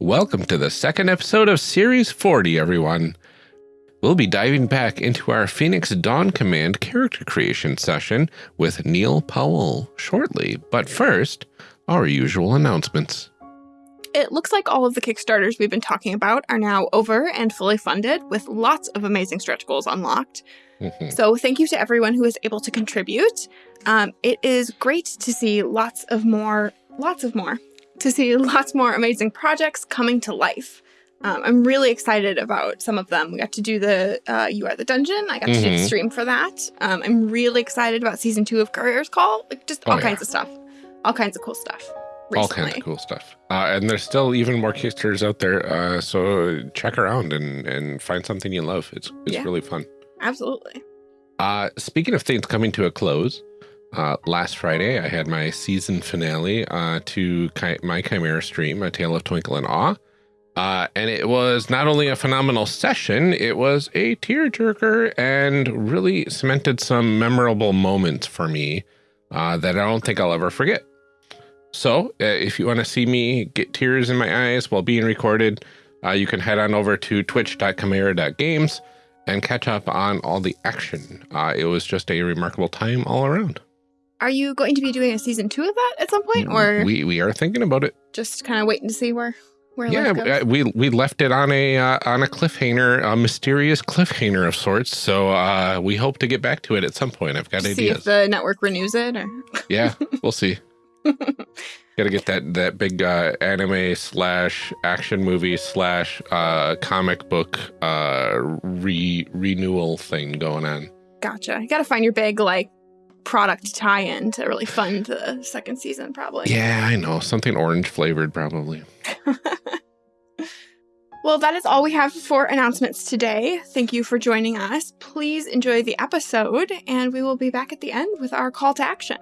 Welcome to the second episode of Series 40, everyone. We'll be diving back into our Phoenix Dawn Command character creation session with Neil Powell shortly. But first, our usual announcements. It looks like all of the Kickstarters we've been talking about are now over and fully funded with lots of amazing stretch goals unlocked. Mhm. So thank you to everyone who is able to contribute. Um, it is great to see lots of more, lots of more, to see lots more amazing projects coming to life. Um, I'm really excited about some of them. We got to do the uh, You Are the Dungeon. I got to do the Mhm. stream for that. Um, I'm really excited about season two of Courier's Call. Like just Oh, all yeah. kinds of stuff. All kinds of cool stuff. All kinds of cool stuff. Uh, and there's still even more Kickstarters out there. Uh, so check around and, and find something you love. It's, it's Yeah. really fun. Absolutely. Uh, speaking of things coming to a close, uh, last Friday I had my season finale uh, to Chi- my Chimera stream, A Tale of Twinkle and Awe. Uh, and it was not only a phenomenal session, it was a tearjerker and really cemented some memorable moments for me uh, that I don't think I'll ever forget. So uh, if you want to see me get tears in my eyes while being recorded, uh, you can head on over to twitch.chimera.games and catch up on all the action. It was just a remarkable time all around. Are you going to be doing a season two of that at some point, or we we are thinking about it. just kind of waiting to see where where Yeah, uh, we we left it on a uh, on a cliffhanger, a mysterious cliffhanger of sorts. So uh, we hope to get back to it at some point. I've got to ideas. see if the network renews it, or yeah, we'll see. Got to get that that big uh, anime slash action movie slash uh, comic book uh, re renewal thing going on. gotcha. You got to find your big like product tie-in to really fund the second season, probably. Yeah, I know something orange flavored probably. Well, that is all we have for announcements today. Thank you for joining us. Please enjoy the episode, and we will be back at the end with our call to action.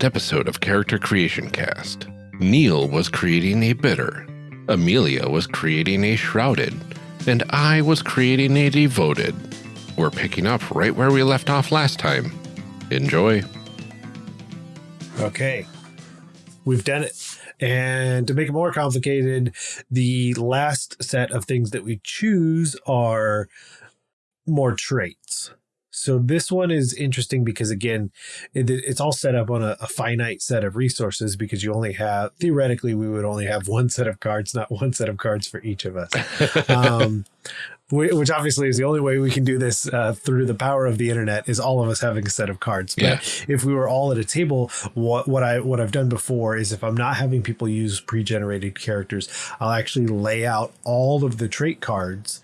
Last episode of Character Creation Cast, Neil was creating a bitter, Amelia was creating a shrouded, and I was creating a devoted. We're picking up right where we left off last time. Enjoy. Okay. We've done it. And to make it more complicated, the last set of things that we choose are more traits. So this one is interesting because again, it, it's all set up on a, a finite set of resources because you only have theoretically we would only have one set of cards, not one set of cards for each of us. um, which obviously is the only way we can do this uh, through the power of the internet is all of us having a set of cards. But Yeah. if we were all at a table, what what I what I've done before is if I'm not having people use pre-generated characters, I'll actually lay out all of the trait cards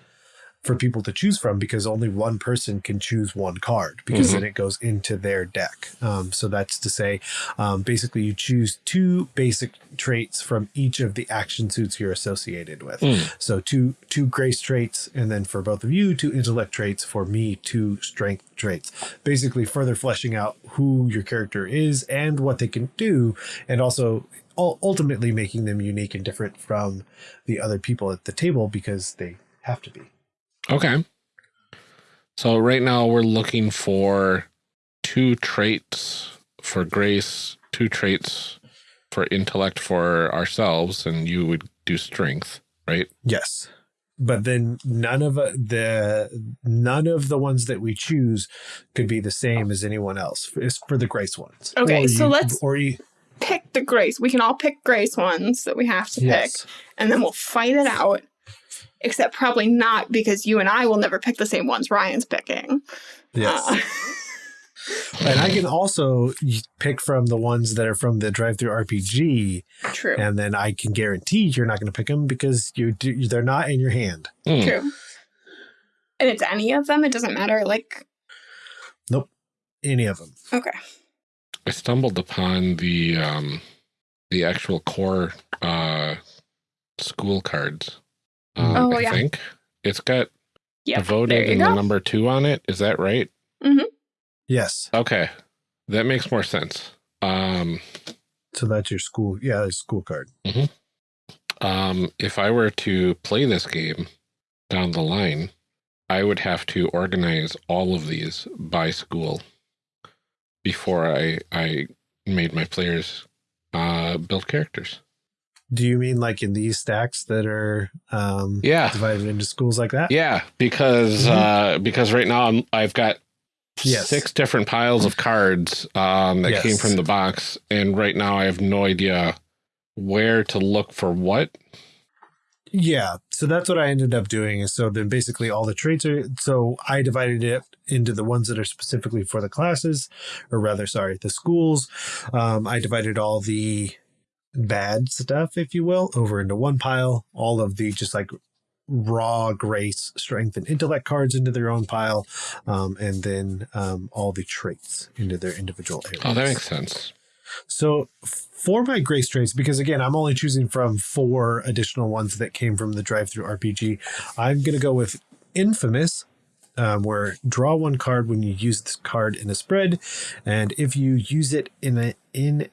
for people to choose from because only one person can choose one card because Mhm. then it goes into their deck. Um, so that's to say, um, basically, you choose two basic traits from each of the action suits you're associated with. Mm. So two two grace traits, and then for both of you, two intellect traits. For me, two strength traits. Basically, further fleshing out who your character is and what they can do, and also ultimately making them unique and different from the other people at the table because they have to be. Okay. So right now we're looking for two traits for grace, two traits for intellect for ourselves, and you would do strength, right? Yes. But then none of uh, the none of the ones that we choose could be the same as anyone else. It's for the grace ones. Okay, Or so you- let's- or you, Pick the grace. We can all pick grace ones that we have to pick, and then we'll fight it out. Except probably not because you and I will never pick the same ones Ryan's picking. Yes. Uh, and I can also pick from the ones that are from the DriveThruRPG, true. and then I can guarantee you're not going to pick them because you do, they're not in your hand. Mm. True. And it's any of them. It doesn't matter. Like, Nope. Any of them. okay. I stumbled upon the um, the actual core uh, school cards. Um, Oh, I yeah. think it's got Yeah. devoted there you and the number two on it. Is that right? Yes. Okay, that makes more sense. Um, So that's your school. Yeah, it's school card. um, if I were to play this game down the line, I would have to organize all of these by school before I I made my players uh, build characters. Do you mean like in these stacks that are um, Yeah, divided into schools like that? yeah, because Mhm. uh, because right now I'm, I've got Yes. six different piles of cards um, that came from the box, and right now I have no idea where to look for what. Yeah. So that's what I ended up doing. So then basically all the traits are. So I divided it into the ones that are specifically for the classes, or rather, sorry, the schools. Um, I divided all the bad stuff, if you will, over into one pile. All of the just like raw grace, strength, and intellect cards into their own pile, um, and then um, all the traits into their individual areas. Oh, that makes sense. So for my grace traits, because again, I'm only choosing from four additional ones that came from the DriveThruRPG. I'm going to go with infamous, um, where draw one card when you use this card in a spread, and if you use it in a in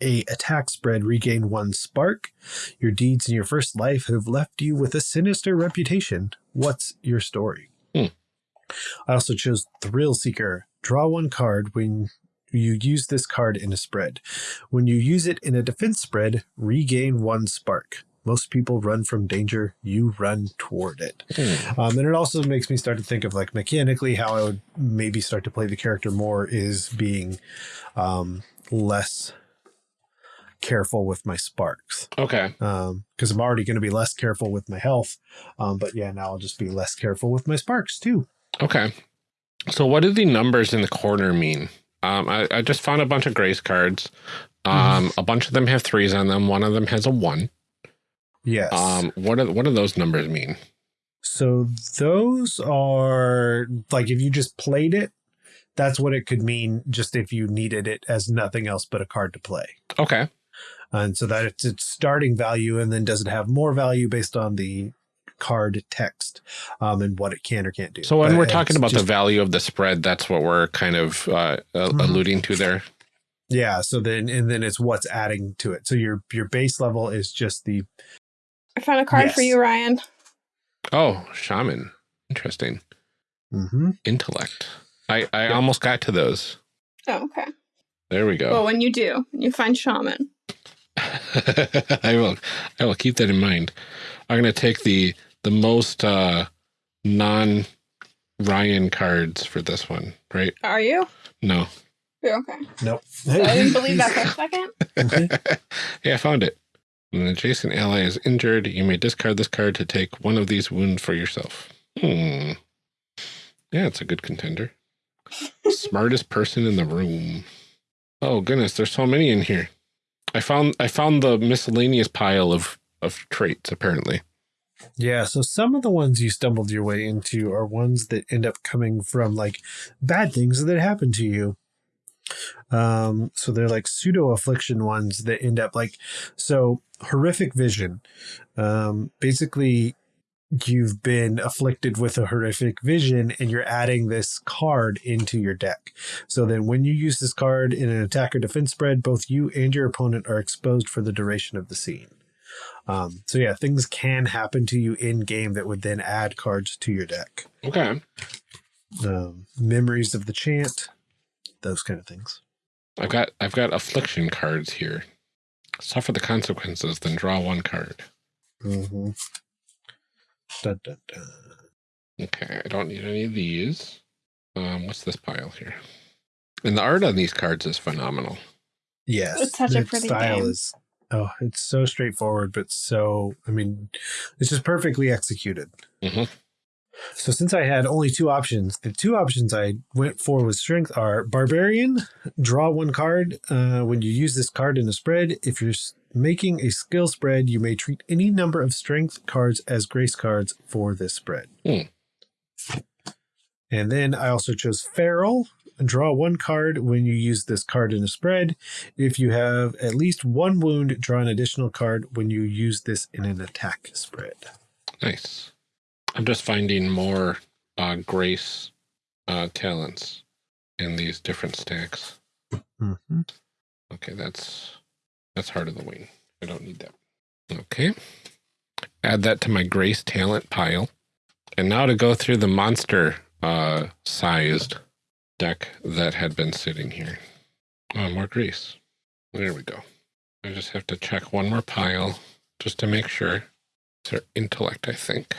a attack spread, regain one spark. Your deeds in your first life have left you with a sinister reputation. What's your story? Hmm. I also chose Thrill Seeker. Draw one card when you use this card in a spread. When you use it in a defense spread, regain one spark. Most people run from danger, you run toward it. Hmm. Um, and it also makes me start to think of like mechanically how I would maybe start to play the character more is being um, less careful with my sparks Okay. because I'm already going to be less careful with my health. Um, but yeah, now I'll just be less careful with my sparks too. Okay. So what do the numbers in the corner mean? Um, I, I just found a bunch of grace cards. Um, a bunch of them have threes on them. One of them has a one. Yes. Um, what do what do those numbers mean? So those are like if you just played it, that's what it could mean just if you needed it as nothing else but a card to play. Okay. And so that it's its starting value and then does it have more value based on the card text um, and what it can or can't do. So when But we're talking about just- the value of the spread, that's what we're kind of uh, uh, Mhm. alluding to there. yeah, so then and then it's what's adding to it. So your your base level is just the I found a card for you, Ryan. Oh, shaman. Interesting. Mhm. Intellect. I, I almost got to those. Oh, okay. There we go. Well, when you do, when you find shaman. I will I will keep that in mind. I'm gonna take the the most uh non Ryan cards for this one, right? Are you? No. You're okay. Nope. I didn't believe that for a second. Mhm. yeah, I found it. When an adjacent ally is injured, you may discard this card to take one of these wounds for yourself. Hmm. Yeah, it's a good contender. Smartest person in the room. Oh goodness, there's so many in here. I found I found the miscellaneous pile of of traits apparently. Yeah, so some of the ones you stumbled your way into are ones that end up coming from like bad things that happen to you. Um, so they're like pseudo affliction ones that end up like so horrific vision. Um, basically you've been afflicted with a horrific vision and you're adding this card into your deck. So then when you use this card in an attack or defense spread, both you and your opponent are exposed for the duration of the scene. Um, so yeah, things can happen to you in game that would then add cards to your deck. Okay. Um, memories of the chant, those kind of things. I've got I've got affliction cards here. Suffer the consequences, then draw one card. Mm-hmm. Dun, dun, dun. Okay, I don't need any of these. Um, what's this pile here? And the art on these cards is phenomenal. Yes, It's such a pretty style game. is. Oh, it's so straightforward, but so I mean, it's just perfectly executed. Mhm. So since I had only two options, the two options I went for with strength are barbarian, draw one card. Uh, when you use this card in a spread, if you're s- making a skill spread, you may treat any number of strength cards as grace cards for this spread. Hmm. And then I also chose feral. draw one card when you use this card in a spread. If you have at least one wound, draw an additional card when you use this in an attack spread. Nice. I'm just finding more uh, grace uh, talents in these different stacks. Mm -hmm. Okay, that's that's Heart of the Wing. I don't need that. Okay. Add that to my grace talent pile. And now to go through the monster uh, sized deck that had been sitting here. Oh, more grease. There we go. I just have to check one more pile just to make sure. It's our intellect, I think.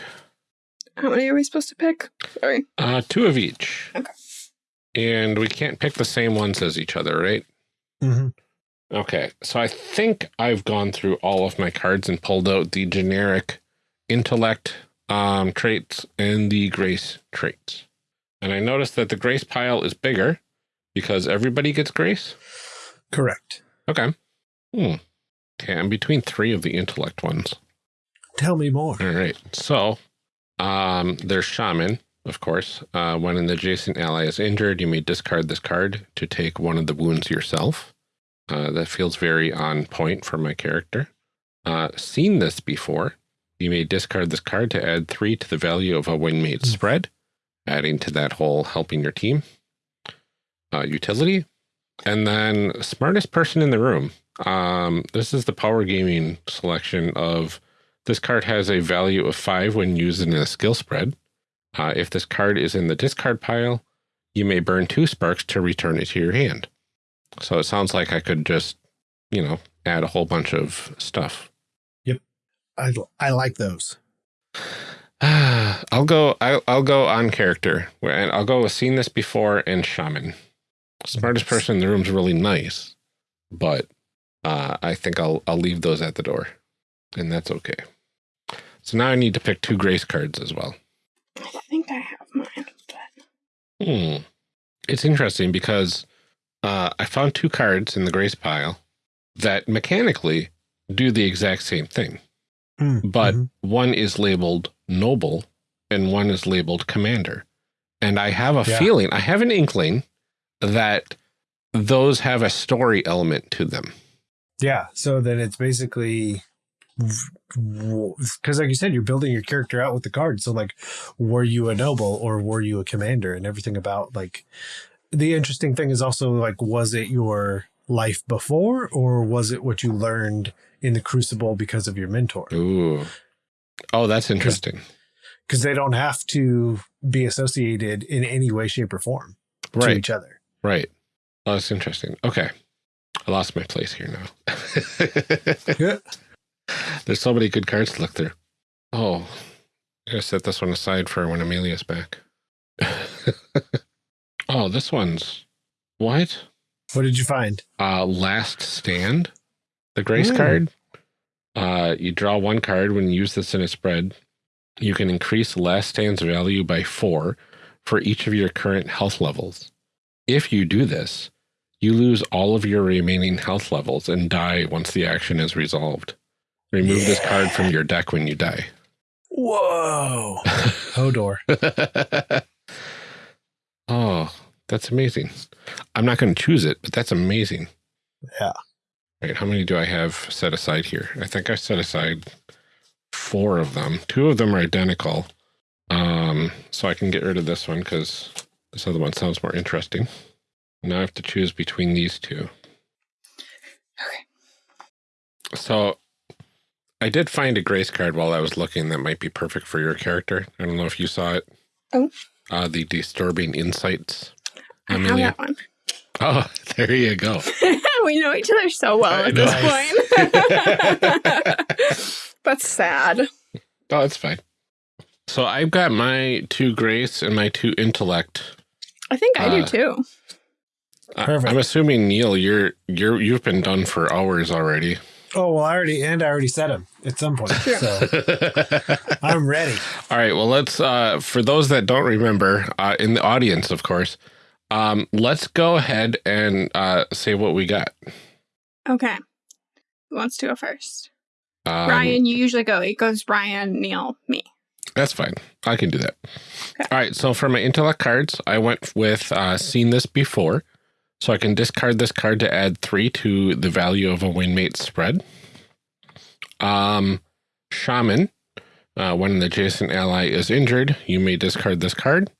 How many are we supposed to pick? Sorry. Uh, two of each. Okay. And we can't pick the same ones as each other, right? Mm -hmm. Okay, so I think I've gone through all of my cards and pulled out the generic intellect um, traits and the grace traits. And I noticed that the grace pile is bigger because everybody gets grace. Correct. Okay. Hmm. Okay, I'm between three of the intellect ones. Tell me more. All right. So um, there's shaman, of course. Uh, when an adjacent ally is injured, you may discard this card to take one of the wounds yourself. Uh, that feels very on point for my character. Uh, seen this before. You may discard this card to add three to the value of a wingmate mm. spread adding to that whole helping your team uh, utility. And then smartest person in the room. Um, this is the power gaming selection of this card has a value of five when used in a skill spread. Uh, if this card is in the discard pile, you may burn two sparks to return it to your hand. So it sounds like I could just, you know, add a whole bunch of stuff. Yep. I, I like those. I'll go. I'll, I'll go on character, and I'll go with seen this before and shaman. Smartest person in the room is really nice, but uh, I think I'll I'll leave those at the door, and that's okay. So now I need to pick two grace cards as well. I think I have mine. But... Hmm. It's interesting because uh, I found two cards in the grace pile that mechanically do the exact same thing. Mm, but mm -hmm. one is labeled noble and one is labeled commander. And I have a yeah. feeling, I have an inkling that those have a story element to them. Yeah. So then it's basically because like you said, you're building your character out with the cards. So like, were you a noble or were you a commander and everything about like the interesting thing is also like, was it your life before or was it what you learned in the crucible because of your mentor? Ooh. Oh, that's interesting because they don't have to be associated in any way, shape, or form right. to each other. Right. Oh, that's interesting. Okay. I lost my place here now. There's so many good cards to look through. Oh, I'm going to set this one aside for when Amelia's back. oh, this one's what? What did you find? Uh, Last Stand, the grace mm. card. Uh, you draw one card when you use this in a spread you can increase last stand's value by four for each of your current health levels. If you do this, you lose all of your remaining health levels and die once the action is resolved. Remove yeah. this card from your deck when you die. Whoa. Hodor. oh, that's amazing. I'm not going to choose it, but that's amazing. Yeah. All right, how many do I have set aside here? I think I set aside four of them. Two of them are identical. Um, so I can get rid of this one because this other one sounds more interesting. Now I have to choose between these two. Okay. So I did find a grace card while I was looking that might be perfect for your character. I don't know if you saw it. Oh. Uh, the Disturbing Insights. I Amelia. have that one. Oh, there you go. we know each other so well at this point. That's sad. Oh, that's fine. So I've got my two grace and my two intellect. I think I uh, do too. Perfect. I'm assuming Neil, you're you're you've been done for hours already. Oh well, I already and I already said him at some point, so I'm ready. All right. Well, let's. Uh, for those that don't remember, uh, in the audience, of course, um, let's go ahead and uh, say what we got. Okay. Who wants to go first? Um, Brian, you usually go. It goes Ryan, Neil, me. That's fine. I can do that. Okay. All right. So for my intellect cards, I went with uh, seen this before. So I can discard this card to add three to the value of a wingmate spread. Um, Shaman, uh, when an adjacent ally is injured, you may discard this card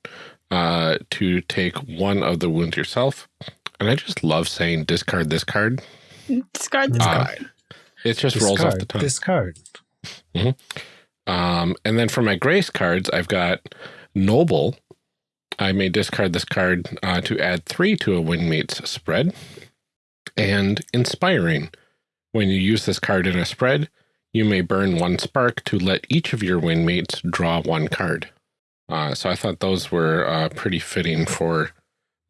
uh, to take one of the wounds yourself. And I just love saying discard this card. Discard this uh, card. It just discard, rolls off the tongue. Discard. Mm -hmm. um, and then for my grace cards, I've got Noble. I may discard this card uh, to add three to a wingmate's spread. And Inspiring. When you use this card in a spread, you may burn one spark to let each of your wingmates draw one card. Uh, so I thought those were uh, pretty fitting for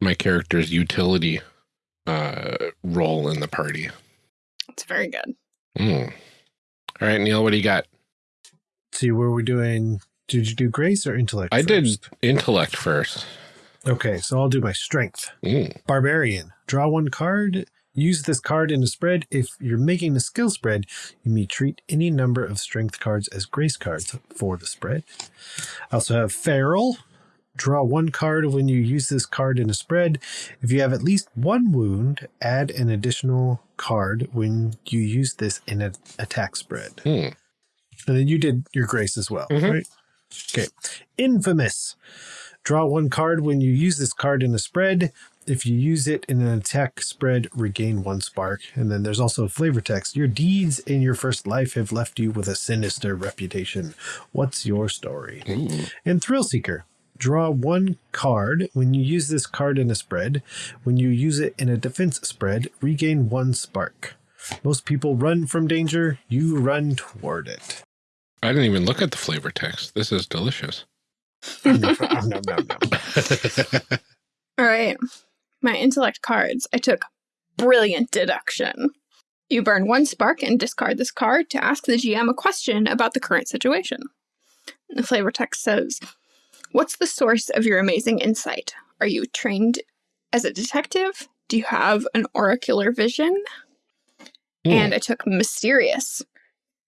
my character's utility uh, role in the party. It's very good. Mm. All right, Neil, what do you got? See, were we doing, did you do grace or intellect I first? did intellect first. Okay, so I'll do my strength. Mm. Barbarian. Draw one card Use this card in a spread. If you're making a skill spread, you may treat any number of strength cards as grace cards for the spread. I also have Feral. Draw one card when you use this card in a spread. If you have at least one wound, add an additional card when you use this in an attack spread. Hmm. And then you did your grace as well, mm -hmm. right? Okay. Infamous. Draw one card when you use this card in a spread. If you use it in an attack spread, regain one spark. And then there's also flavor text. Your deeds in your first life have left you with a sinister reputation. What's your story? Hmm. Ooh. And Thrill Seeker. Draw one card. When you use this card in a spread, when you use it in a defense spread, regain one spark. Most people run from danger. You run toward it. I didn't even look at the flavor text. This is delicious. no, no, no, All right my intellect cards, I took brilliant deduction. You burn one spark and discard this card to ask the GM a question about the current situation. The flavor text says, What's the source of your amazing insight? Are you trained as a detective? Do you have an oracular vision? Mm. And I took mysterious.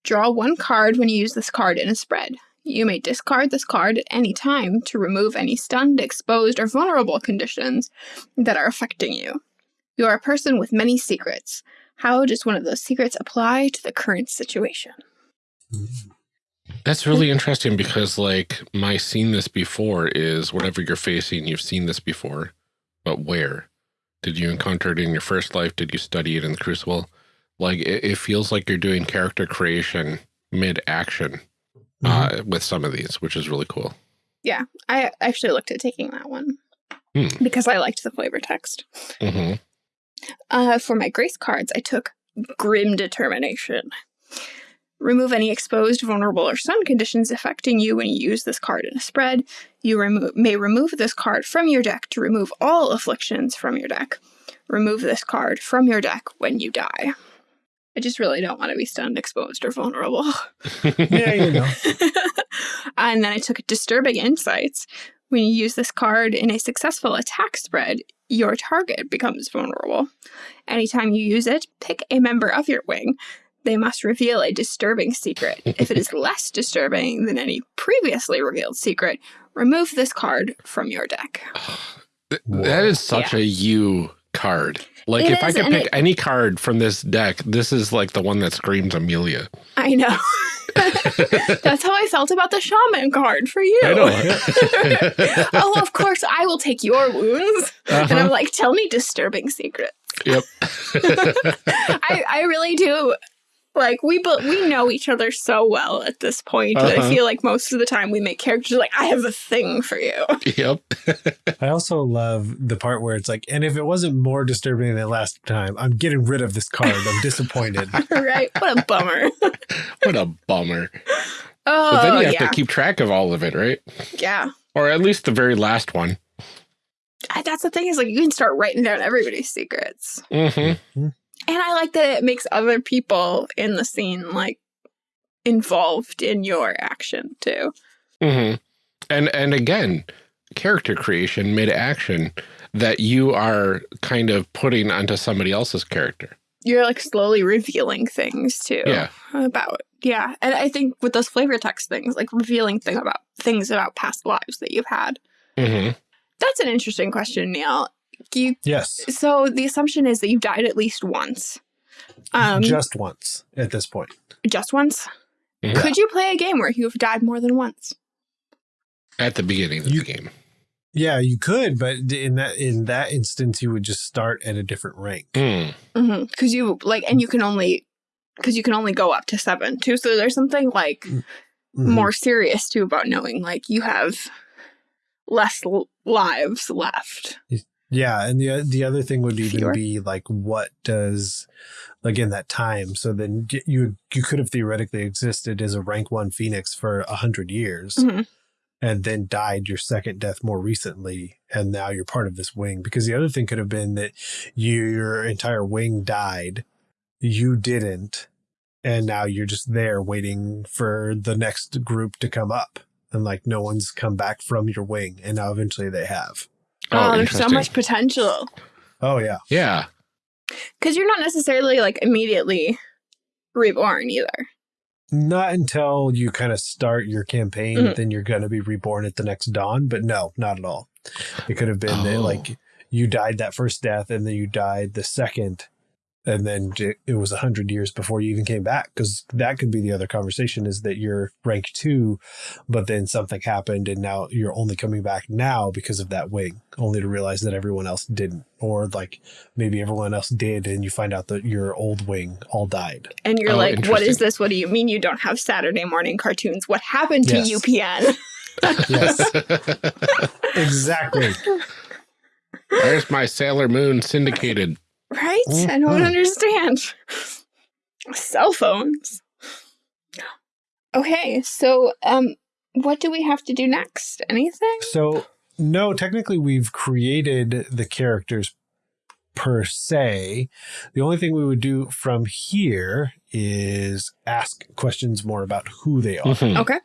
Draw one card when you use this card in a spread. You may discard this card at any time to remove any stunned, exposed, or vulnerable conditions that are affecting you. You are a person with many secrets. How does one of those secrets apply to the current situation? That's really interesting because, like, my seen this before is whatever you're facing, you've seen this before, but where? Did you encounter it in your first life? Did you study it in the Crucible? Like, it, it feels like you're doing character creation mid action mm -hmm. uh, with some of these, which is really cool. Yeah, I actually looked at taking that one hmm. because I liked the flavor text. Mm -hmm. uh, for my grace cards, I took Grim Determination. Remove any exposed, vulnerable, or sun conditions affecting you when you use this card in a spread. You remo may remove this card from your deck to remove all afflictions from your deck. Remove this card from your deck when you die. I just really don't want to be stunned, exposed, or vulnerable. yeah, you know. and then I took Disturbing Insights. When you use this card in a successful attack spread, your target becomes vulnerable. Anytime you use it, pick a member of your wing. They must reveal a disturbing secret. if it is less disturbing than any previously revealed secret, remove this card from your deck. that is such yeah. a you card. Like, it if is, I could pick it, any card from this deck, this is like the one that screams Amelia. I know. That's how I felt about the shaman card for you. I know. oh, of course, I will take your wounds. Uh -huh. And I'm uh-huh. like, tell me disturbing secrets. Yep. I, I really do like we but we know each other so well at this point uh -huh. I uh-huh. feel like most of the time we make characters like I have a thing for you. Yep. I also love the part where it's like, and if it wasn't more disturbing than last time, I'm getting rid of this card. I'm disappointed. right? What a bummer. what a bummer. Oh, but then you have yeah. to keep track of all of it, right? Yeah. Or at least the very last one. That's the thing is like you can start writing down everybody's secrets. Mm-hmm. And I like that it makes other people in the scene like involved in your action too. Mm -hmm. And and again, character creation mid action that you are kind of putting onto somebody else's character. you're like slowly revealing things too. Yeah. About yeah, and I think with those flavor text things, like revealing thing about things about past lives that you've had. hmm That's an interesting question, Neil. You Yes. so the assumption is that you've died at least once. Um, just, just once at this point. Just once. Mhm. Could you play a game where you've died more than once? At the beginning of You- the game. Yeah, you could, but in that in that instance, you would just start at a different rank. Mm. Because you like, and you can only because you can only go up to seven too. So there's something like Mhm. more serious too about knowing like you have less l- lives left. Yeah, and the the other thing would even Fewer. be like, what does like in that time? So then you you could have theoretically existed as a rank one phoenix for a hundred years, Mhm. and then died your second death more recently, and now you're part of this wing. Because the other thing could have been that your entire wing died, you didn't, and now you're just there waiting for the next group to come up, and like no one's come back from your wing, and now eventually they have. Oh, there's so much potential Oh yeah. Yeah. because you're not necessarily like immediately reborn either. Not until you kind of start your campaign, Mhm. then you're going to be reborn at the next dawn. But no, not at all. It could have been that Oh. like you died that first death, and then you died the second, and then j- it was a hundred years before you even came back. Because that could be the other conversation: is that you're rank two, but then something happened, and now you're only coming back now because of that wing, only to realize that everyone else didn't, or like maybe everyone else did, and you find out that your old wing all died. And you're Oh, like, what is this? What do you mean you don't have Saturday morning cartoons? What happened to Yes. UPN? Yes, exactly. Where's my Sailor Moon syndicated? Right? I don't understand. Cell phones. Okay, so um what do we have to do next? Anything? So, no, technically, we've created the characters per se. The only thing we would do from here is ask questions more about who they are. Mhm. Okay.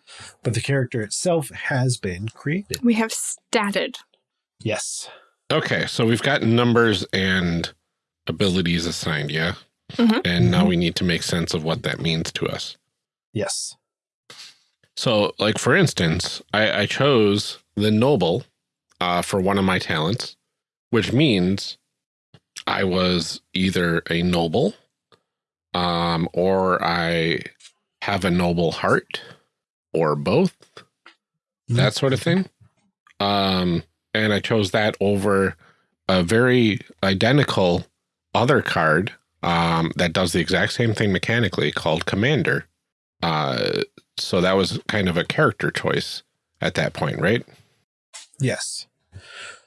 But the character itself has been created. We have statted. Yes. Okay, so we've got numbers and abilities assigned, yeah? Mhm. And now we need to make sense of what that means to us. Yes. So, like for instance, I, I chose the noble uh, for one of my talents, which means I was either a noble, um, or I have a noble heart, or both, that sort of thing. Um, and I chose that over a very identical other card um, that does the exact same thing mechanically called Commander. Uh, so that was kind of a character choice at that point, right? Yes.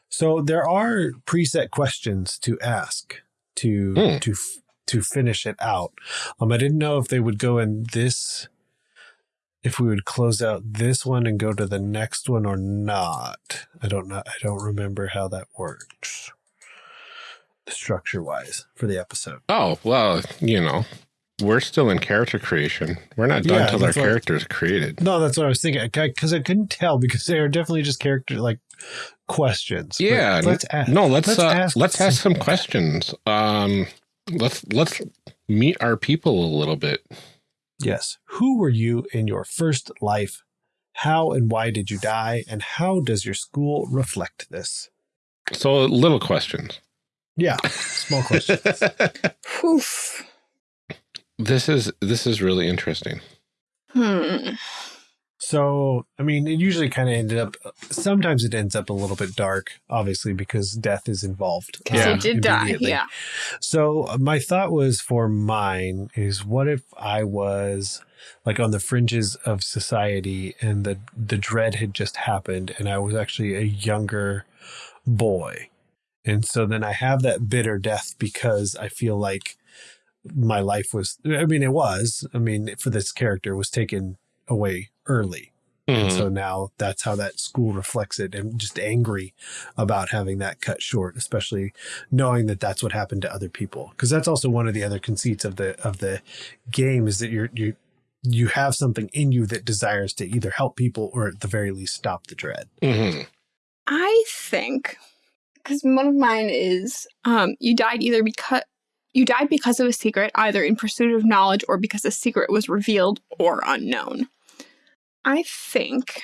So there are preset questions to ask to Hmm. to f- to finish it out. Um, I didn't know if they would go in this, if we would close out this one and go to the next one or not. I don't know. I don't remember how that works, structure wise for the episode. Oh, well, you know, we're still in character creation. We're not done Yeah, until our what- characters created. No, that's what I was thinking because I couldn't tell because they are definitely just character like questions. But Yeah, let's ask. No, let's let's uh, ask let's ask some some questions. Um, let's let's meet our people a little bit. Yes. Who were you in your first life? How and why did you die? And how does your school reflect this? So, little questions. Yeah, small question. Oof. this is this is really interesting. Hmm. So, I mean, it usually kind of ended up, sometimes it ends up a little bit dark, obviously, because death is involved. Because Yeah. he did die. Yeah. So, uh, my thought was for mine is what if I was like on the fringes of society and the, the dread had just happened and I was actually a younger boy. And so then I have that bitter death because I feel like my life was, I mean, it was, I mean, for this character was taken away early. And Mhm. so now that's how that school reflects it and just angry about having that cut short, especially knowing that that's what happened to other people. Because that's also one of the other conceits of the of the game is that you're you you have something in you that desires to either help people or at the very least stop the dread. Mhm. I think because one of mine is um you died either because You died because of a secret, either in pursuit of knowledge or because a secret was revealed or unknown. I think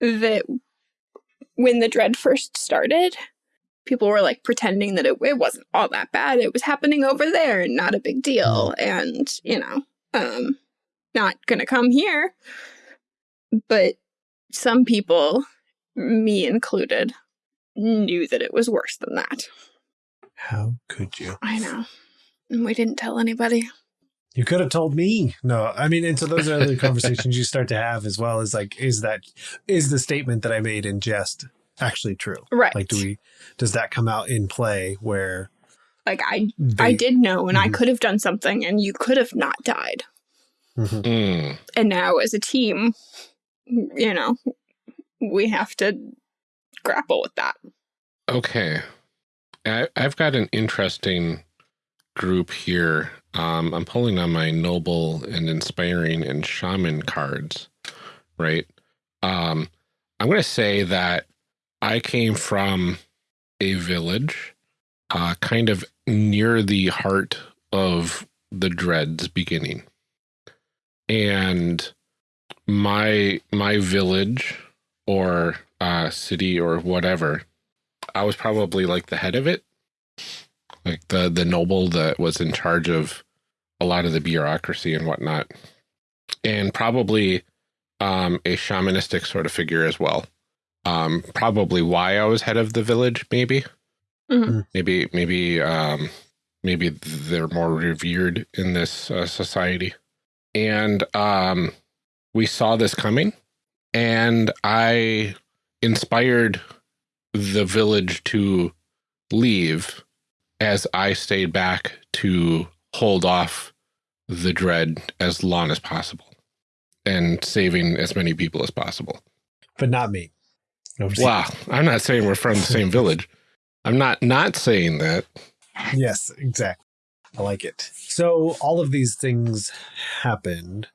that when the dread first started, people were like pretending that it, it wasn't all that bad. It was happening over there and not a big deal. And, you know, um, not gonna come here. But some people, me included, knew that it was worse than that. How could you? I know. And we didn't tell anybody. You could have told me. No, I mean, and so those are the conversations you start to have as well as like, is that, is the statement that I made in jest actually true? Right. Like, do we, does that come out in play where like I they, I did know and I Mhm. could have done something and you could have not died. Mhm. Mm. And now as a team, you know, we have to grapple with that. Okay. I, I've got an interesting group here. Um, I'm pulling on my noble and inspiring and shaman cards, right? Um, I'm going to say that I came from a village, uh, kind of near the heart of the dreads beginning. And my my village or uh, city or whatever I was probably like the head of it, like the the noble that was in charge of a lot of the bureaucracy and whatnot, and probably um, a shamanistic sort of figure as well. Um, probably why I was head of the village, maybe, Mhm. maybe, maybe, um, maybe they're more revered in this uh, society, and um, we saw this coming, and I inspired the village to leave as I stayed back to hold off the dread as long as possible and saving as many people as possible. but not me. Wow. I'm not saying we're from the same village. I'm not not saying that. Yes, exactly. I like it. So all of these things happened.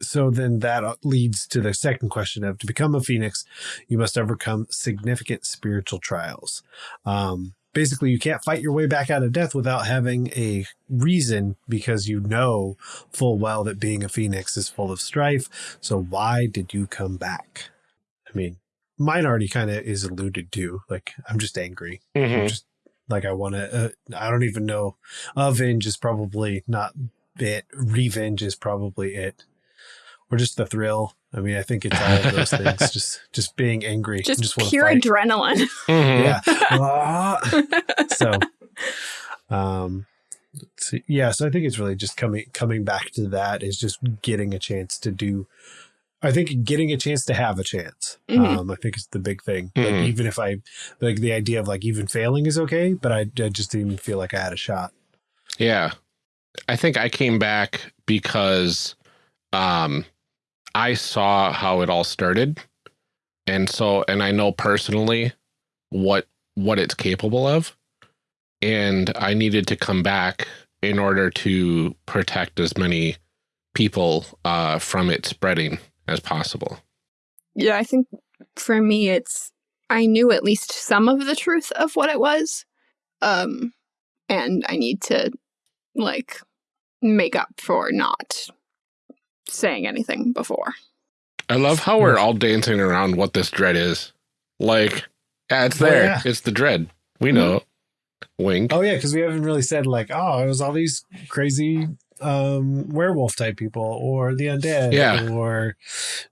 So then that uh, leads to the second question of to become a phoenix, you must overcome significant spiritual trials. Um, basically, you can't fight your way back out of death without having a reason because you know full well that being a phoenix is full of strife. So why did you come back? I mean, mine already kind of is alluded to. Like, I'm just angry. I'm just like I want to. Uh, I don't even know. Avenge is probably not it. Revenge is probably it. Or just the thrill. I mean, I think it's all of those things. Just, just being angry. Just, wanna pure fight. adrenaline. Mhm. Yeah. Ah. so, um, let's see. yeah. So I think it's really just coming coming back to that is just getting a chance to do. I think getting a chance to have a chance. Mhm. Um, I think is the big thing. Like, Mhm. even if I like the idea of like even failing is okay, but I, I just didn't even feel like I had a shot. Yeah. I think I came back because um I saw how it all started. And so and I know personally what what it's capable of. And I needed to come back in order to protect as many people uh from it spreading as possible. yeah, I think for me, it's I knew at least some of the truth of what it was, um, and I need to like make up for not saying anything before. I love how we're all dancing around what this dread is. Like, yeah, it's Oh, there. yeah. It's the dread. We know. Wink. Oh yeah, because we haven't really said like, oh, it was all these crazy um werewolf type people or the undead Yeah. or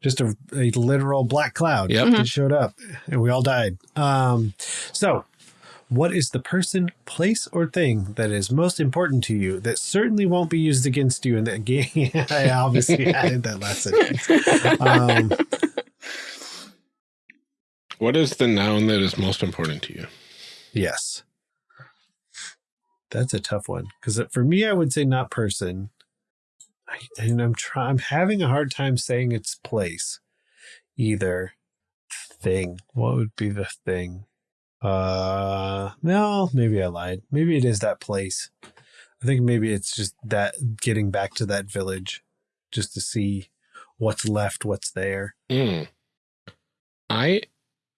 just a, a literal black cloud Yep. that showed up and we all died um so what is the person place or thing that is most important to you that certainly won't be used against you in that game i obviously added that last sentence um What is the noun that is most important to you? Yes. That's a tough one because for me, I would say not person. I, and I'm trying. I'm having a hard time saying its place. Either thing. What would be the thing? Uh, no, maybe I lied. Maybe it is that place. I think maybe it's just that getting back to that village, just to see what's left, what's there. Mm. I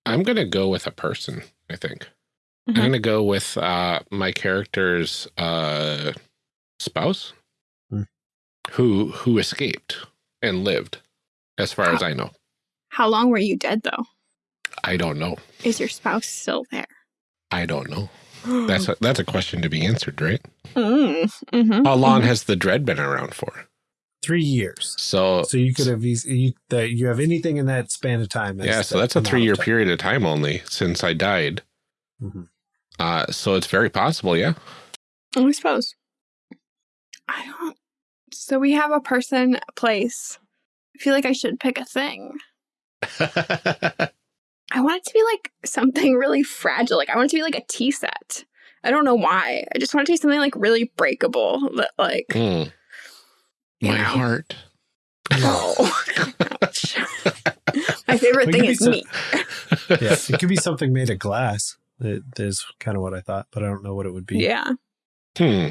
I'm gonna go with a person, I think. Mhm. I'm gonna go with uh my character's uh spouse Hmm. who who escaped and lived, as far as I know. How long were you dead though? I don't know. Is your spouse still there? I don't know. That's a, that's a question to be answered, right? Mm, mhm, How long mhm. has the dread been around for? Three years. So, So you could have you, that you have anything in that span of time. yeah, so that's a three year period of time only since I died. hmm Uh, so it's very possible, yeah. I suppose. I don't. So we have a person, place. I feel like I should pick a thing. I want it to be like something really fragile. Like I want it to be like a tea set. I don't know why. I just want it to be something like really breakable. That like. You My know. heart. oh, ouch. my favorite thing is so- meat. Yeah, it could be something made of glass. It is kind of what I thought, but I don't know what it would be. Yeah, Hmm.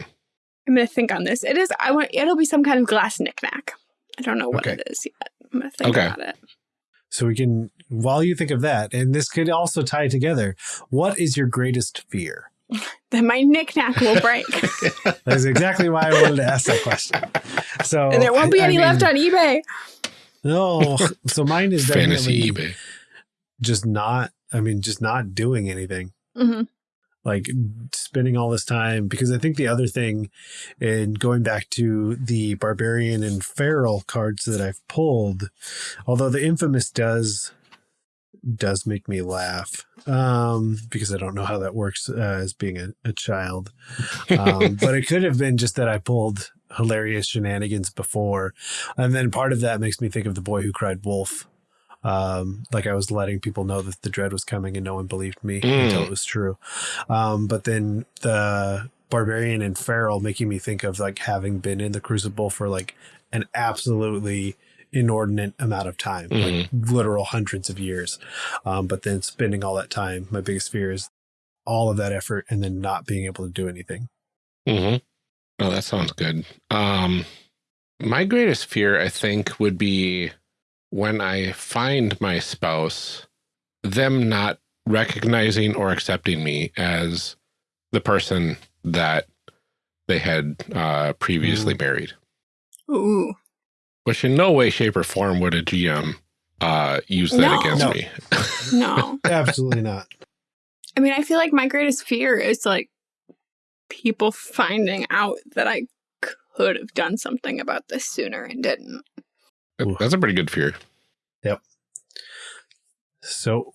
I'm gonna think on this. It is. I want. It'll be some kind of glass knickknack. I don't know what Okay. it is yet. I'm gonna think Okay. about it. So we can, while you think of that, and this could also tie together. What is your greatest fear? Then my knickknack will break, That is exactly why I wanted to ask that question. So and there won't be I- I any mean, left on eBay. No, so mine is Fantasy definitely eBay. just not. I mean, just not doing anything. hmm like spending all this time because I think the other thing and going back to the barbarian and feral cards that I've pulled, although the infamous does does make me laugh um because I don't know how that works uh, as being a, a child. Um, but it could have been just that I pulled hilarious shenanigans before. And then part of that makes me think of the boy who cried wolf. Um like I was letting people know that the dread was coming and no one believed me Mm. until it was true. Um, but then the barbarian and feral making me think of like having been in the crucible for like an absolutely inordinate amount of time, like literal hundreds of years. Um, but then spending all that time, my biggest fear is all of that effort and then not being able to do anything. hmm Oh, that sounds good. Um, my greatest fear, I think, would be when I find my spouse, them not recognizing or accepting me as the person that they had uh, previously married. Ooh. Which in no way, shape, or form would a GM uh, use that No. against No. me. No. Absolutely not. I mean, I feel like my greatest fear is like people finding out that I could have done something about this sooner and didn't. That's a pretty good fear. Yep. So,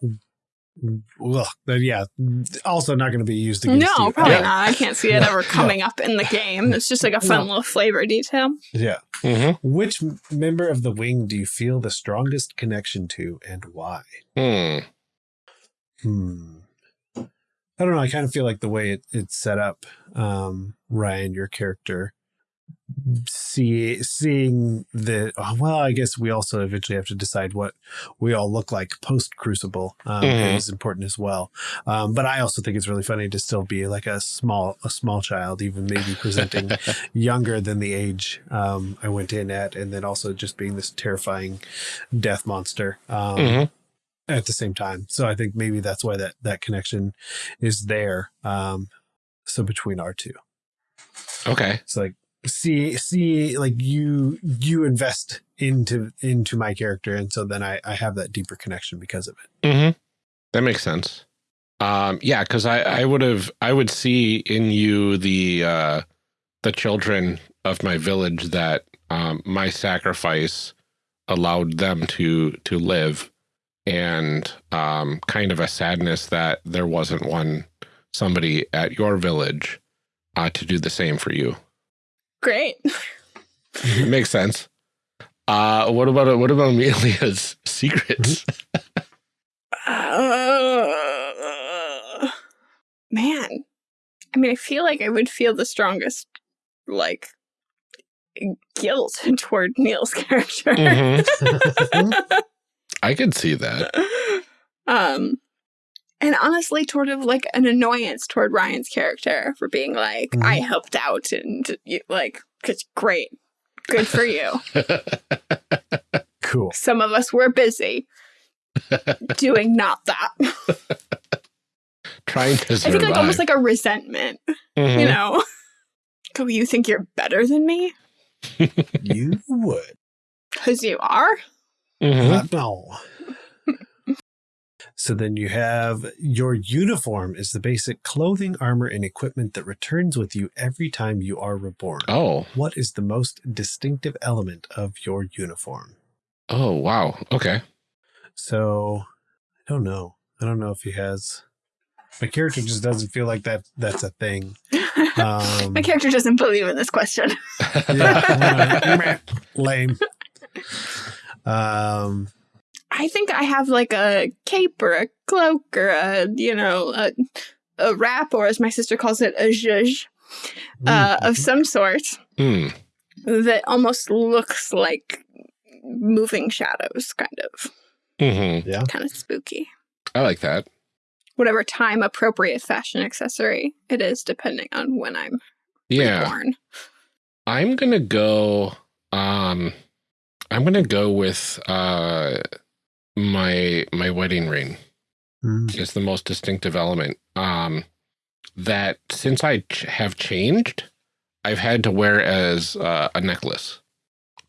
well, yeah, also not going to be used against No, you. probably Uh, not. I can't see it No, ever no. coming up in the game. It's just like a fun No. little flavor detail. Yeah. hmm Which member of the wing do you feel the strongest connection to and why? Hmm. Hmm. I don't know. I kind of feel like the way it, it's set up, um, Ryan, your character, see seeing the oh, well, I guess we also eventually have to decide what we all look like post Crucible um, Mhm. is important as well. Um, but I also think it's really funny to still be like a small a small child, even maybe presenting younger than the age um, I went in at, and then also just being this terrifying death monster. Um, Mhm. at the same time. So I think maybe that's why that that connection is there. Um, so between our two, Okay. it's like see see like you you invest into into my character, and so then I I have that deeper connection because of it. hmm That makes sense. Um, yeah, because I, I would have I would see in you the uh, the children of my village that um, my sacrifice allowed them to to live, and um, kind of a sadness that there wasn't one somebody at your village uh, to do the same for you. Great. Makes sense. Uh, what about what about Amelia's secrets? Uh, man. I mean, I feel like I would feel the strongest, like, guilt toward Neil's character. Mhm. I could see that. um, and honestly, sort of like an annoyance toward Ryan's character for being like, I helped out and you, like, it's great. Good for you. Cool. Some of us were busy doing not that. Trying to I think like almost like a resentment, Mhm. you know? Oh, you think you're better than me? you would. Because you are? Mhm. Uh, no. So then you have your uniform is the basic clothing, armor, and equipment that returns with you every time you are reborn. Oh, What is the most distinctive element of your uniform? oh, wow. Okay. So I don't know. I don't know if he has. My character just doesn't feel like that. That's a thing. Um, My character doesn't believe in this question. yeah, lame. Um, I think I have like a cape or a cloak or a, you know, a, a wrap, or as my sister calls it, a zhuzh uh, of some sort Hmm. that almost looks like moving shadows, kind of, hmm yeah. kind of spooky. I like that. Whatever time appropriate fashion accessory it is, depending on when I'm Yeah. born. I'm gonna go. Um, I'm gonna go with uh my my wedding ring. Mm. is the most distinctive element. Um, that since I ch have changed, I've had to wear as uh, a necklace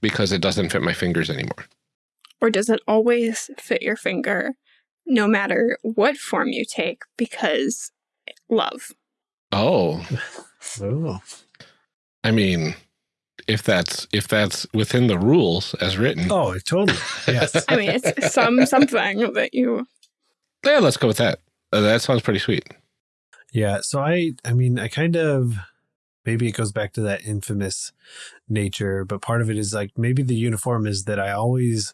because it doesn't fit my fingers anymore. Or does it always fit your finger, no matter what form you take? Because love. Oh, Oh. I mean, if that's if that's within the rules as written, Oh, totally. Yes. I mean, it's some something that you. yeah, let's go with that. Uh, that sounds pretty sweet. Yeah. So I, I mean, I kind of, maybe it goes back to that infamous nature, but part of it is like maybe the uniform is that I always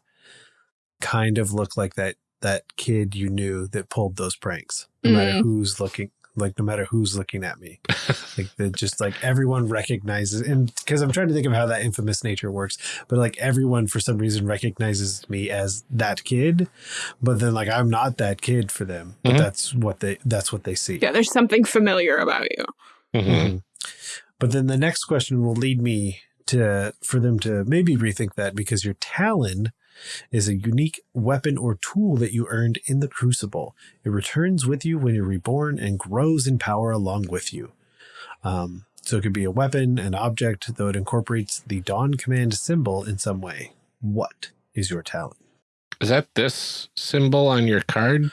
kind of look like that, that kid you knew that pulled those pranks, no matter Mm. who's looking, like no matter who's looking at me, like that just like everyone recognizes. And because I'm trying to think of how that infamous nature works, but like everyone for some reason recognizes me as that kid, but then like I'm not that kid for them, but Mhm. that's what they, that's what they see. Yeah, there's something familiar about you. Mhm. Mhm. But then the next question will lead me to for them to maybe rethink that because your talon is a unique weapon or tool that you earned in the crucible. It returns with you when you're reborn and grows in power along with you. Um, so it could be a weapon, an object, though it incorporates the Dawn Command symbol in some way. What is your talon? Is that this symbol on your card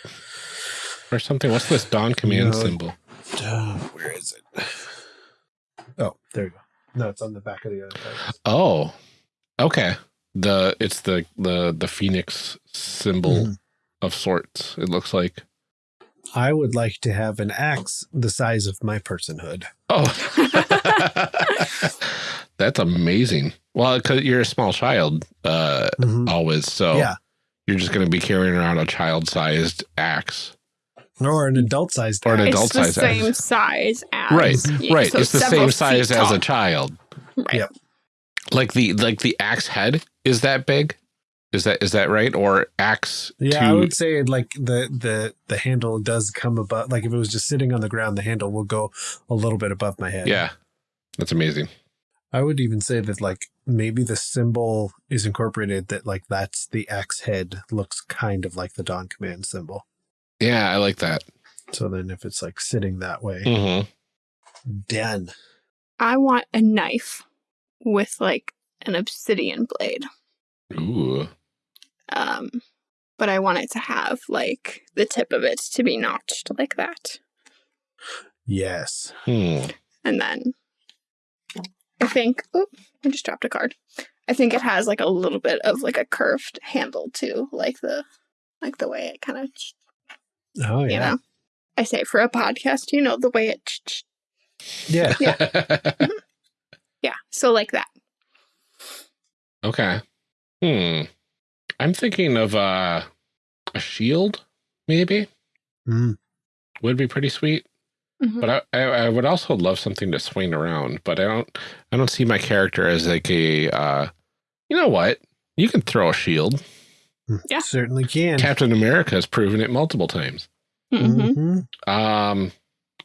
or something? What's this Dawn command No. symbol? Uh, where is it? Oh, there you go. No, it's on the back of the other card. Oh, okay. The it's the the the phoenix symbol Mhm. of sorts. It looks like. I would like to have an axe the size of my personhood. Oh, that's amazing. Well, because you're a small child, uh, always. So Yeah. you're just going to be carrying around a child-sized axe. Or an adult sized Or an axe. adult it's the size same axe. size as Right, you, right. so it's the same size feet as a child. Right. Yep. Like the like the axe head is that big? Is that is that right? Or axe? Yeah, to, I would say like the the the handle does come above. Like if it was just sitting on the ground, the handle will go a little bit above my head. Yeah, that's amazing. I would even say that like maybe the symbol is incorporated that like that's the axe head looks kind of like the Dawn Command symbol. Yeah, I like that. So then if it's like sitting that way, hmm done. I want a knife with like an obsidian blade. Ooh. Um, but I want it to have like the tip of it to be notched like that. Yes. Hmm. And then I think, oh, I just dropped a card. I think it has like a little bit of like a curved handle too, like the like the way it kind of, Oh you yeah. know. I say for a podcast, you know, the way it, ch- ch- Yeah. yeah. So like that. Okay. Hmm. I'm thinking of uh, a shield, maybe Mm. would be pretty sweet. Mhm. But I, I, I would also love something to swing around. But I don't I don't see my character as like a uh, you know what? You can throw a shield. Yeah. Certainly can. Captain America has proven it multiple times. Mhm. Mhm. Um,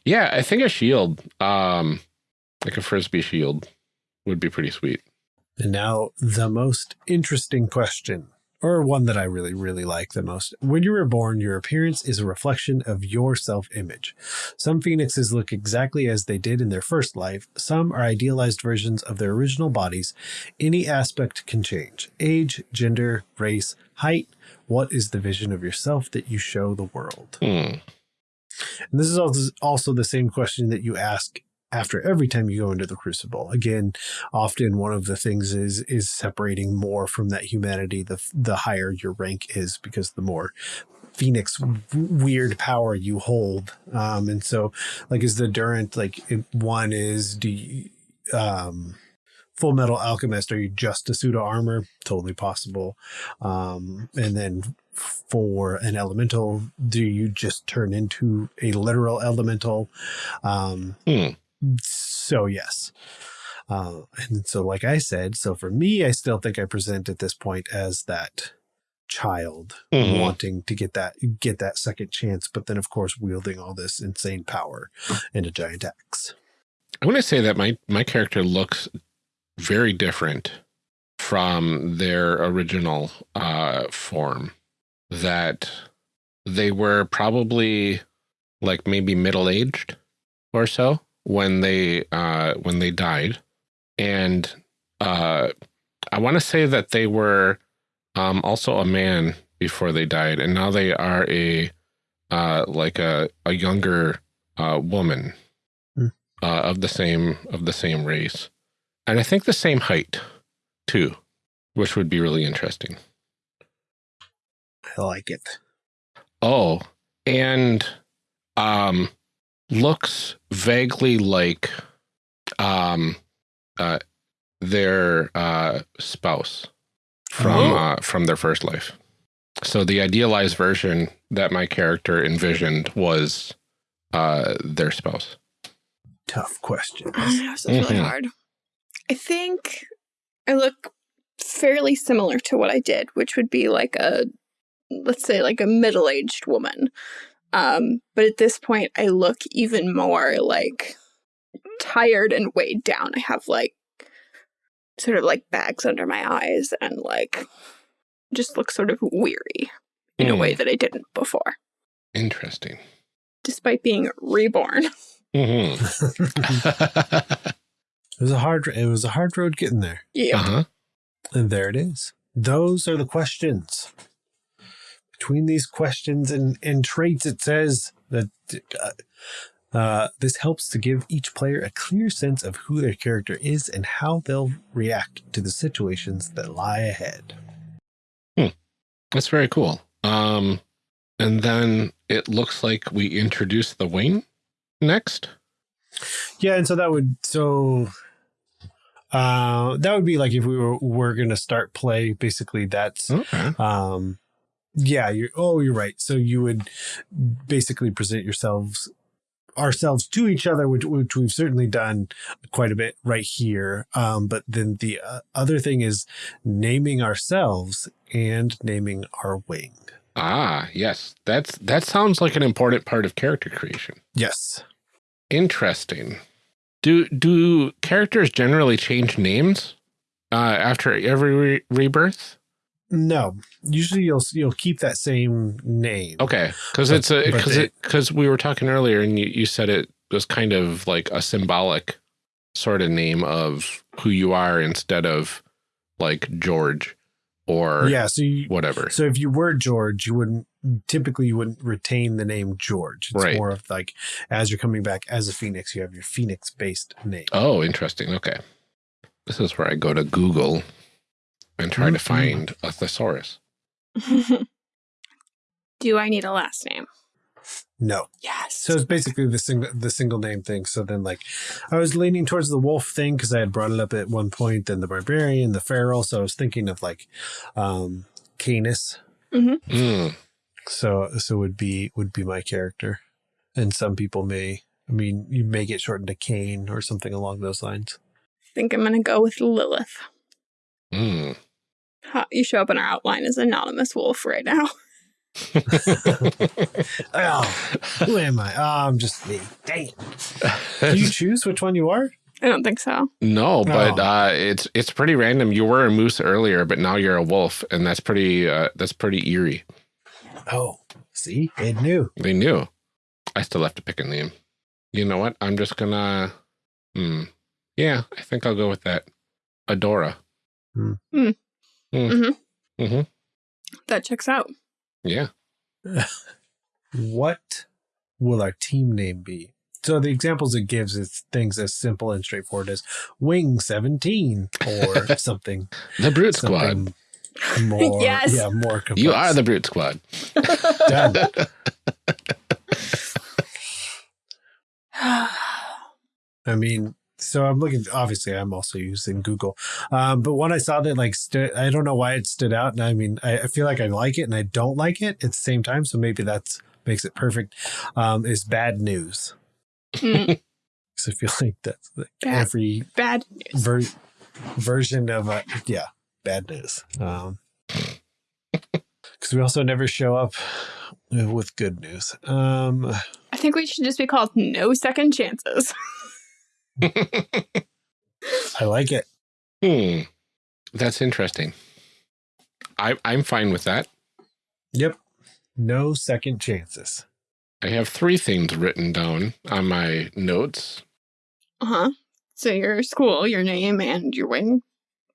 yeah, I think a shield, um, like a frisbee shield, would be pretty sweet. And now the most interesting question or one that I really, really like the most. When you were born, your appearance is a reflection of your self image. Some phoenixes look exactly as they did in their first life, some are idealized versions of their original bodies. Any aspect can change age, gender, race, height. What is the vision of yourself that you show the world? Hmm. And this is also also the same question that you ask after every time you go into the crucible. Again, often one of the things is is separating more from that humanity the the higher your rank is because the more phoenix weird power you hold um and so like is the Adamant like one is do you um full metal alchemist are you just a pseudo armor totally possible um and then for an elemental do you just turn into a literal elemental um Hmm. So yes uh, and so like i said so for me i still think i present at this point as that child Mhm. wanting to get that get that second chance but then of course wielding all this insane power and a giant axe I want to say that my my character looks very different from their original uh, form. That they were probably like maybe middle aged or so when they uh, when they died, and uh, I want to say that they were um, also a man before they died, and now they are a uh, like a a younger uh, woman Hmm. uh, of the same of the same race, and I think the same height too, which would be really interesting. i like it Oh, and um, looks vaguely like um, uh, their uh, spouse from Oh. uh, from their first life. So the idealized version that my character envisioned was uh, their spouse. tough question I know, so it's really Mhm. hard. I think I look fairly similar to what I did, which would be like a, let's say, like a middle aged woman. Um, but at this point, I look even more like tired and weighed down. I have like sort of like bags under my eyes and like just look sort of weary in a Hmm. way that I didn't before, Interesting. despite being reborn. Mm -hmm. it was a hard it was a hard road getting there Yeah. uh-huh. And there it is. Those are the questions. Between these questions and, and traits, it says that uh, uh, this helps to give each player a clear sense of who their character is and how they'll react to the situations that lie ahead. Hmm. That's very cool. Um, and then it looks like we introduce the wing next. Yeah, and so that would so uh that would be like if we were were gonna start play, basically that's Okay. um yeah you're oh you're right so you would basically present yourselves ourselves to each other which, which we've certainly done quite a bit right here um but then the uh, other thing is naming ourselves and naming our wing Ah, yes. That's that sounds like an important part of character creation. yes Interesting. Do do characters generally change names uh, after every re rebirth? No usually you'll you'll keep that same name Okay, because it's a because it because we were talking earlier and you, you said it was kind of like a symbolic sort of name of who you are instead of like George or yeah so you whatever. So if you were George, you wouldn't typically you wouldn't retain the name George. It's Right. more of like as you're coming back as a Phoenix, you have your Phoenix based name. Oh, interesting. Okay. This is where I go to Google and try to Mhm. find a thesaurus. Do I need a last name? No. Yes. So it's basically the single the single name thing. So then like I was leaning towards the wolf thing because I had brought it up at one point, then the barbarian, the feral. So I was thinking of like um Canis. Mm, So so would be would be my character. And some people may I mean, you may get shortened to Kane or something along those lines. I think I'm going to go with Lilith. Mm. Ha, you show up in our outline as anonymous wolf right now. Oh, who am I? Oh, I'm just me. Dang it. Do you choose which one you are? I don't think so. No, but Oh. uh, it's it's pretty random. You were a moose earlier, but now you're a wolf, and that's pretty uh, that's pretty eerie. Oh, see, they knew. They knew. I still have to pick a name. You know what? I'm just gonna. Hmm. Yeah, I think I'll go with that. Adora. Hmm. Hmm. Hmm. Mhm. Mhm. That checks out. Yeah. What will our team name be? So the examples it gives is things as simple and straightforward as Wing 17 or something. The Brute Squad. More, Yes. Yeah, more complex. You are the Brute Squad. Done. I mean, so I'm looking. Obviously, I'm also using Google, um, but when I saw that, like, stu- I don't know why it stood out, and I mean, I, I feel like I like it and I don't like it at the same time. So maybe that's makes it perfect. Um, is bad news Mm, because I feel like that's like Bad. every bad news. ver- version of uh, yeah, bad news. Um, because we also never show up with good news. Um, I think we should just be called no second chances. I like it. Hmm. That's interesting. I I'm fine with that. Yep. No second chances. I have three things written down on my notes. Uh huh. So your school, your name, and your wing.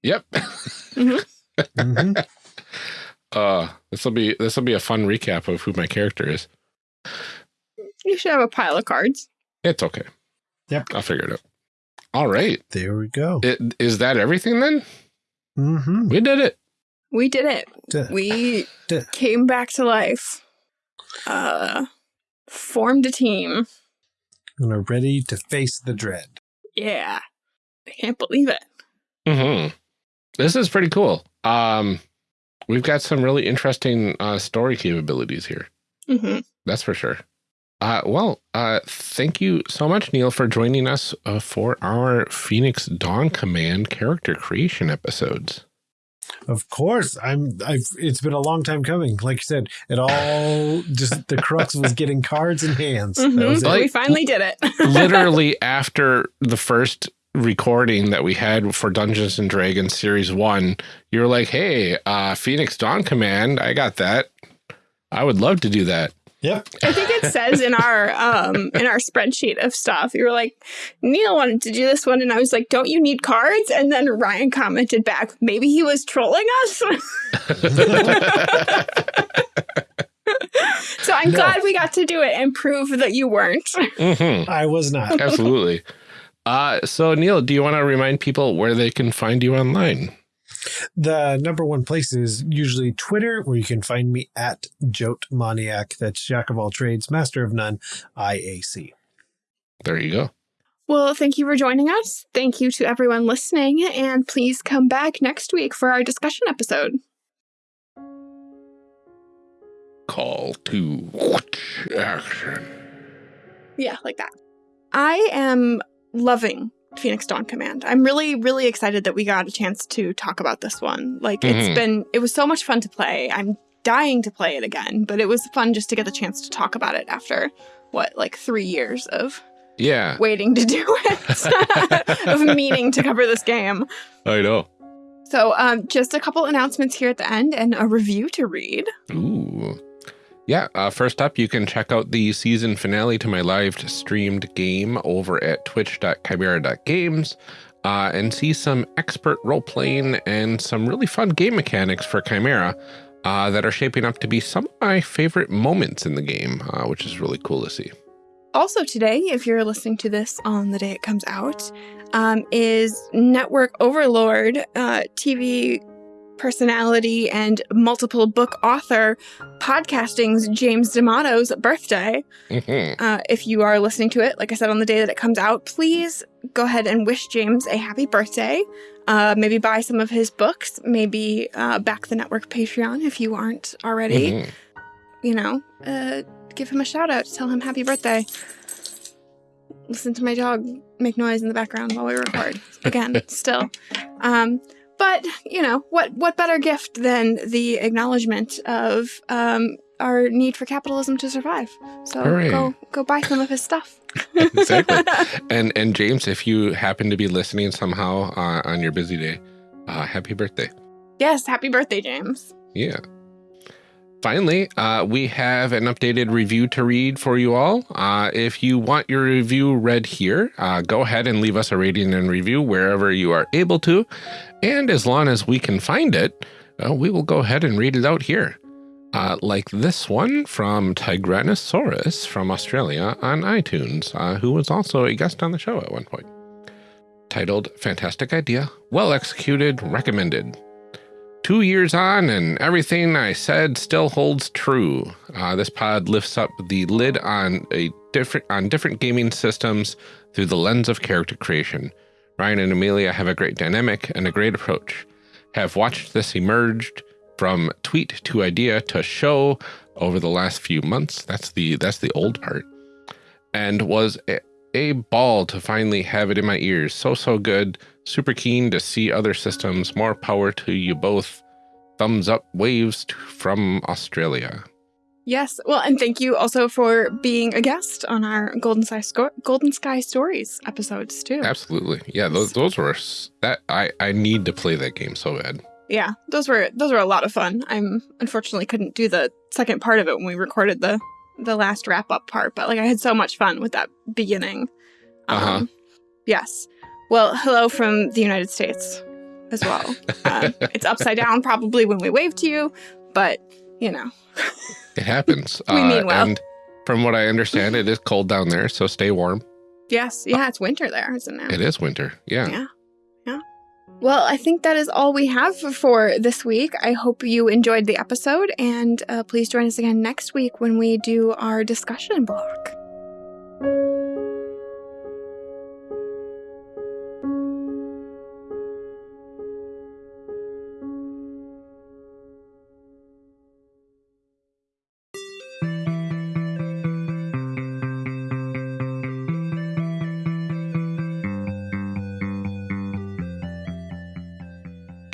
Yep. Mhm. uh this will be this will be a fun recap of who my character is. You should have a pile of cards. It's okay. Yep. I'll figure it out. All right. there we go. It, is that everything then? Mm-hmm. We did it. We did it. Duh. We Duh. came back to life. Uh, formed a team. And are ready to face the dread. Yeah. I can't believe it. Mm -hmm. This is pretty cool. Um, we've got some really interesting uh, story capabilities here. hmm That's for sure. Uh, well, uh, thank you so much, Neil, for joining us uh, for our Phoenix Dawn Command character creation episodes. Of course, I'm. I've. It's been a long time coming. Like you said, it all just the crux was getting cards in hands. That was it. Like- we finally did it. Literally after the first recording that we had for Dungeons and Dragons Series 1, you were like, hey, uh, Phoenix Dawn Command, I got that. I would love to do that. Yep. I think it says in our um in our spreadsheet of stuff. You were like, Neil wanted to do this one, and I was like, Don't you need cards? And then Ryan commented back, maybe he was trolling us. so I'm No. glad we got to do it and prove that you weren't. Mhm. I was not. Absolutely. Uh, so, Neil, do you want to remind people where they can find you online? The number one place is usually Twitter, where you can find me at JOATMONiac. That's Jack of all trades, master of none, IAC. There you go. Well, thank you for joining us. Thank you to everyone listening, and please come back next week for our discussion episode. Call to action. Yeah, like that. I am loving Phoenix Dawn Command. I'm really, really excited that we got a chance to talk about this one. Like, it's Mhm. been, it was so much fun to play. I'm dying to play it again, but it was fun just to get the chance to talk about it after, what, like three years of Yeah, waiting to do it, of meaning to cover this game. I know. So, um, just a couple announcements here at the end and a review to read. Ooh. Yeah, uh, first up, you can check out the season finale to my live streamed game over at twitch.chimera.games uh, and see some expert role playing and some really fun game mechanics for Chimera uh, that are shaping up to be some of my favorite moments in the game, uh, which is really cool to see. Also, today, if you're listening to this on the day it comes out, um, is Network Overlord, uh, TV personality, and multiple book author podcasting's James D'Amato's birthday. Mhm. Uh, if you are listening to it, like I said, on the day that it comes out, please go ahead and wish James a happy birthday. Uh, maybe buy some of his books. Maybe uh, back the network Patreon if you aren't already Mhm. you know, uh, give him a shout out, tell him happy birthday. Listen to my dog make noise in the background while we record. Again, still. Um, but you know what? What better gift than the acknowledgement of um, our need for capitalism to survive. So Hooray. go go buy some of his stuff. exactly. and and James, if you happen to be listening somehow uh, on your busy day, uh, happy birthday. yes, happy birthday, James. Yeah. Finally, uh, we have an updated review to read for you all. Uh, if you want your review read here, uh, go ahead and leave us a rating and review wherever you are able to. And as long as we can find it, uh, we will go ahead and read it out here. Uh, like this one from Tigranosaurus from Australia on iTunes, uh, who was also a guest on the show at one point. Titled Fantastic Idea, Well Executed, Recommended. Two years on, and everything I said still holds true. Uh, this pod lifts up the lid on a different on different gaming systems through the lens of character creation. Ryan and Amelia have a great dynamic and a great approach. Have watched this emerged from tweet to idea to show over the last few months. That's the that's the old part, and was a, ball to finally have it in my ears. So so good. Super keen to see other systems. More power to you both. Thumbs up waves to, from Australia. Yes. Well, and thank you also for being a guest on our Golden Sky Sco- Golden Sky Stories episodes too. Absolutely, yeah. Those those were that I I need to play that game so bad. Yeah, those were those were a lot of fun. I'm unfortunately couldn't do the second part of it when we recorded the the last wrap up part, but like I had so much fun with that beginning. Um, Uh-huh. Yes. Well, hello from the United States as well. uh, it's upside down probably when we wave to you, but you know. It happens. We mean well. And from what I understand, it is cold down there, so stay warm. Yes, yeah, it's winter there, isn't it? It is winter. Yeah. Yeah. Well, I think that is all we have for this week. I hope you enjoyed the episode, and uh, please join us again next week when we do our discussion block.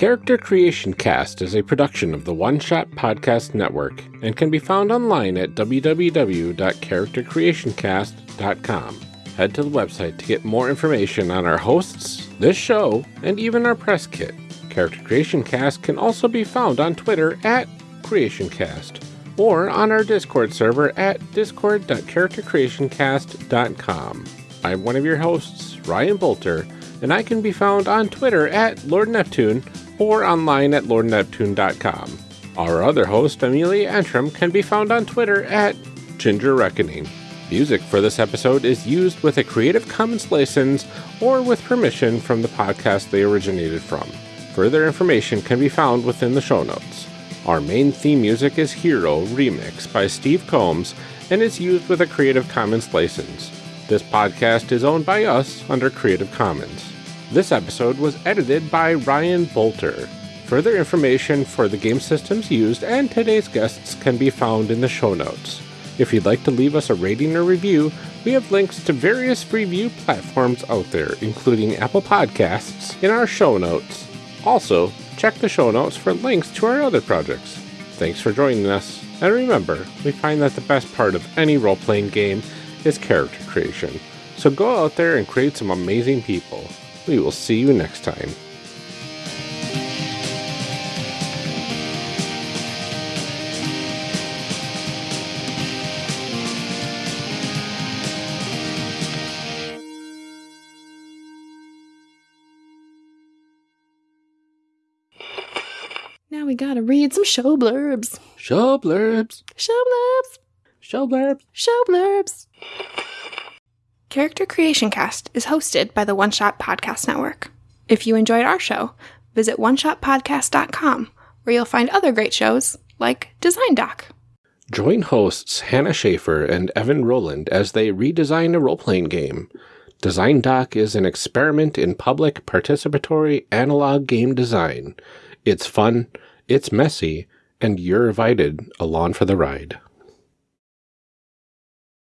Character Creation Cast is a production of the One Shot Podcast Network and can be found online at www.charactercreationcast.com. Head to the website to get more information on our hosts, this show, and even our press kit. Character Creation Cast can also be found on Twitter at CreationCast or on our Discord server at discord.charactercreationcast.com. I'm one of your hosts, Ryan Boelter, and I can be found on Twitter at Lord Neptune or online at lordneptune.com. Our other host, Amelia Antrim, can be found on Twitter at Ginger Reckoning. Music for this episode is used with a Creative Commons license or with permission from the podcast they originated from. Further information can be found within the show notes. Our main theme music is Hero Remix by Steve Combs and is used with a Creative Commons license. This podcast is owned by us under Creative Commons. This episode was edited by Ryan Boelter. Further information for the game systems used and today's guests can be found in the show notes. If you'd like to leave us a rating or review, we have links to various review platforms out there, including Apple Podcasts, in our show notes. Also, check the show notes for links to our other projects. Thanks for joining us, and remember, we find that the best part of any role playing game is character creation. So go out there and create some amazing people. We will see you next time. Now we gotta read some show blurbs. Show blurbs. Show blurbs. Show blurbs. Show blurbs. Character Creation Cast is hosted by the One Shot Podcast Network. If you enjoyed our show, visit oneshotpodcast.com, where you'll find other great shows like Design Doc. Join hosts Hannah Shaffer and Evan Rowland as they redesign a role playing game. Design Doc is an experiment in public participatory analog game design. It's fun, it's messy, and you're invited along for the ride.